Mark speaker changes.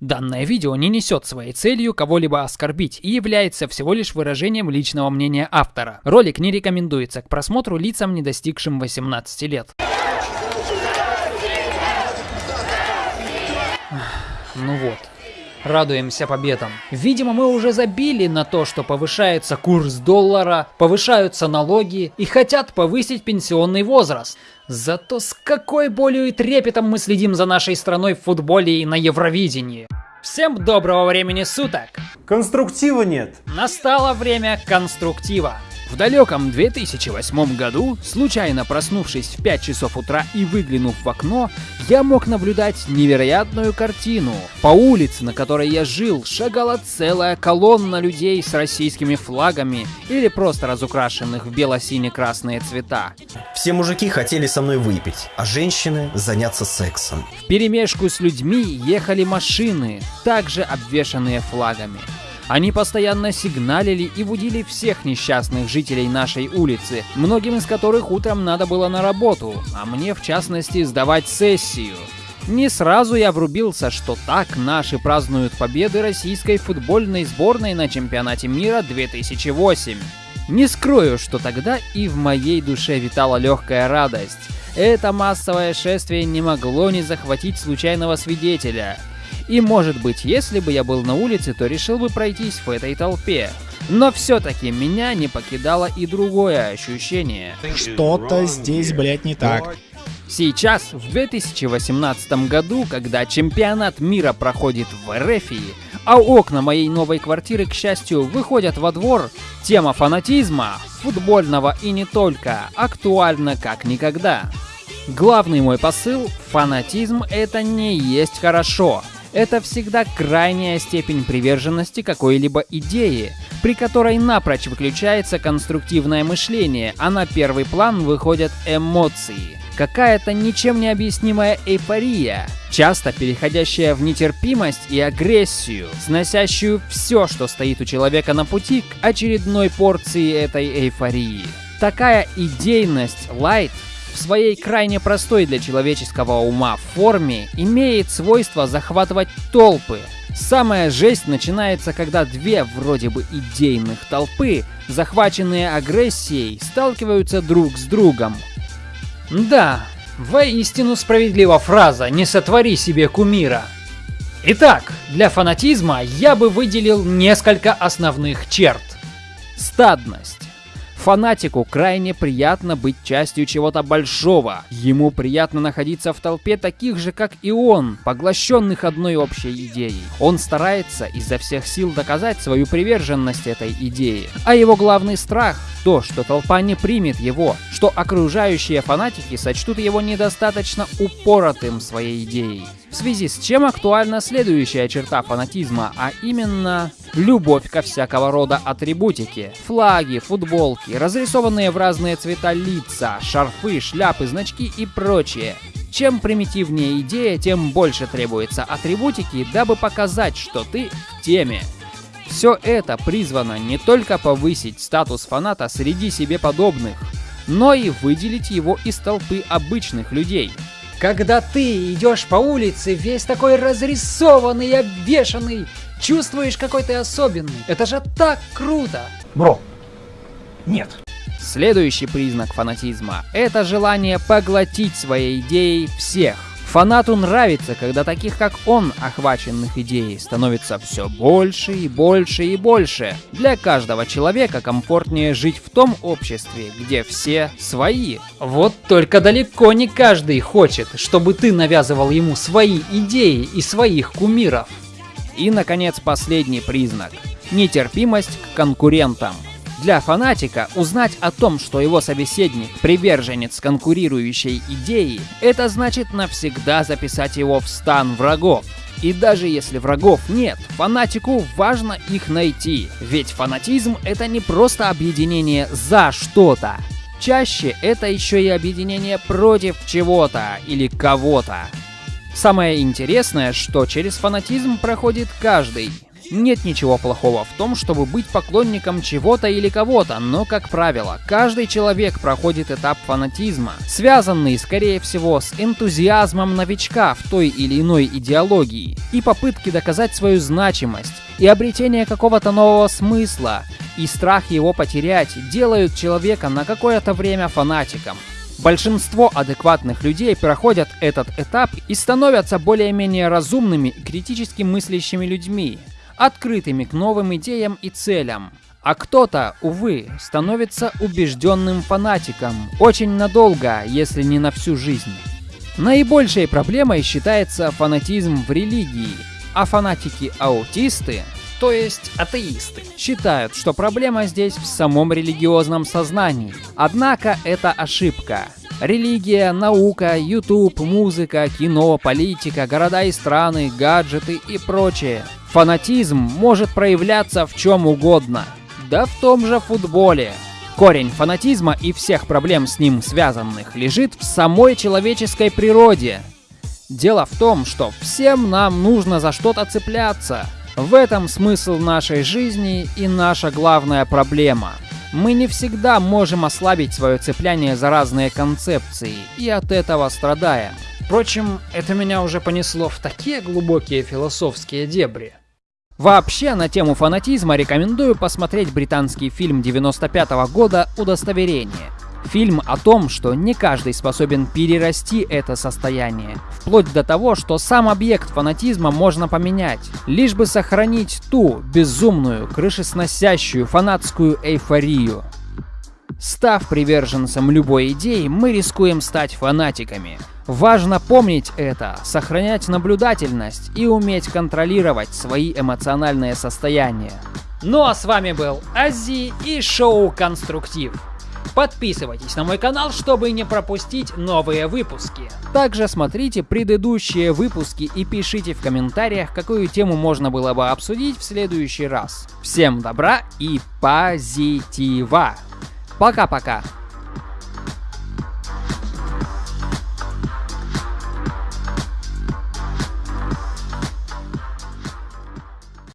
Speaker 1: Данное видео не несет своей целью кого-либо оскорбить и является всего лишь выражением личного мнения автора. Ролик не рекомендуется к просмотру лицам, не достигшим 18 лет. Ну вот, радуемся победам. Видимо, мы уже забили на то, что повышается курс доллара, повышаются налоги и хотят повысить пенсионный возраст. Зато с какой болью и трепетом мы следим за нашей страной в футболе и на Евровидении. Всем доброго времени суток!
Speaker 2: Конструктива нет.
Speaker 1: Настало время конструктива. В далеком 2008 году, случайно проснувшись в 5 часов утра и выглянув в окно, я мог наблюдать невероятную картину. По улице, на которой я жил, шагала целая колонна людей с российскими флагами или просто разукрашенных в бело-сине-красные цвета.
Speaker 3: Все мужики хотели со мной выпить, а женщины заняться сексом.
Speaker 1: В перемешку с людьми ехали машины, также обвешанные флагами. Они постоянно сигналили и будили всех несчастных жителей нашей улицы, многим из которых утром надо было на работу, а мне в частности сдавать сессию. Не сразу я врубился, что так наши празднуют победы российской футбольной сборной на чемпионате мира 2008. Не скрою, что тогда и в моей душе витала легкая радость. Это массовое шествие не могло не захватить случайного свидетеля – и может быть, если бы я был на улице, то решил бы пройтись в этой толпе. Но все-таки меня не покидало и другое ощущение.
Speaker 4: Что-то здесь, блядь, не так.
Speaker 1: Сейчас, в 2018 году, когда чемпионат мира проходит в Эрефии, а окна моей новой квартиры, к счастью, выходят во двор, тема фанатизма, футбольного и не только, актуальна как никогда. Главный мой посыл – фанатизм – это не есть хорошо это всегда крайняя степень приверженности какой-либо идее, при которой напрочь выключается конструктивное мышление, а на первый план выходят эмоции. Какая-то ничем не объяснимая эйфория, часто переходящая в нетерпимость и агрессию, сносящую все, что стоит у человека на пути к очередной порции этой эйфории. Такая идейность лайт в своей крайне простой для человеческого ума форме имеет свойство захватывать толпы. Самая жесть начинается, когда две вроде бы идейных толпы, захваченные агрессией, сталкиваются друг с другом. Да, воистину справедлива фраза «не сотвори себе кумира». Итак, для фанатизма я бы выделил несколько основных черт. Стадность. Фанатику крайне приятно быть частью чего-то большого. Ему приятно находиться в толпе таких же, как и он, поглощенных одной общей идеей. Он старается изо всех сил доказать свою приверженность этой идее. А его главный страх – то, что толпа не примет его, что окружающие фанатики сочтут его недостаточно упоротым своей идеей. В связи с чем актуальна следующая черта фанатизма, а именно любовь ко всякого рода атрибутике. Флаги, футболки, разрисованные в разные цвета лица, шарфы, шляпы, значки и прочее. Чем примитивнее идея, тем больше требуется атрибутики, дабы показать, что ты в теме. Все это призвано не только повысить статус фаната среди себе подобных, но и выделить его из толпы обычных людей – когда ты идешь по улице, весь такой разрисованный, обвешанный, чувствуешь какой ты особенный. Это же так круто!
Speaker 2: Бро, нет.
Speaker 1: Следующий признак фанатизма – это желание поглотить своей идеей всех. Фанату нравится, когда таких как он, охваченных идеей, становится все больше и больше и больше. Для каждого человека комфортнее жить в том обществе, где все свои. Вот только далеко не каждый хочет, чтобы ты навязывал ему свои идеи и своих кумиров. И, наконец, последний признак – нетерпимость к конкурентам. Для фанатика узнать о том, что его собеседник – приверженец конкурирующей идеи, это значит навсегда записать его в стан врагов. И даже если врагов нет, фанатику важно их найти. Ведь фанатизм — это не просто объединение за что-то. Чаще это еще и объединение против чего-то или кого-то. Самое интересное, что через фанатизм проходит каждый. Нет ничего плохого в том, чтобы быть поклонником чего-то или кого-то, но, как правило, каждый человек проходит этап фанатизма, связанный, скорее всего, с энтузиазмом новичка в той или иной идеологии и попытки доказать свою значимость, и обретение какого-то нового смысла, и страх его потерять делают человека на какое-то время фанатиком. Большинство адекватных людей проходят этот этап и становятся более-менее разумными и критически мыслящими людьми, открытыми к новым идеям и целям. А кто-то, увы, становится убежденным фанатиком очень надолго, если не на всю жизнь. Наибольшей проблемой считается фанатизм в религии, а фанатики-аутисты то есть атеисты, считают, что проблема здесь в самом религиозном сознании. Однако это ошибка. Религия, наука, YouTube, музыка, кино, политика, города и страны, гаджеты и прочее. Фанатизм может проявляться в чем угодно. Да в том же футболе. Корень фанатизма и всех проблем с ним связанных лежит в самой человеческой природе. Дело в том, что всем нам нужно за что-то цепляться. В этом смысл нашей жизни и наша главная проблема. Мы не всегда можем ослабить свое цепляние за разные концепции, и от этого страдаем. Впрочем, это меня уже понесло в такие глубокие философские дебри. Вообще, на тему фанатизма рекомендую посмотреть британский фильм 95 -го года «Удостоверение». Фильм о том, что не каждый способен перерасти это состояние, вплоть до того, что сам объект фанатизма можно поменять, лишь бы сохранить ту безумную, крышесносящую фанатскую эйфорию. Став приверженцем любой идеи, мы рискуем стать фанатиками. Важно помнить это, сохранять наблюдательность и уметь контролировать свои эмоциональные состояния. Ну а с вами был Ази и шоу Конструктив. Подписывайтесь на мой канал, чтобы не пропустить новые выпуски. Также смотрите предыдущие выпуски и пишите в комментариях, какую тему можно было бы обсудить в следующий раз. Всем добра и позитива! Пока-пока!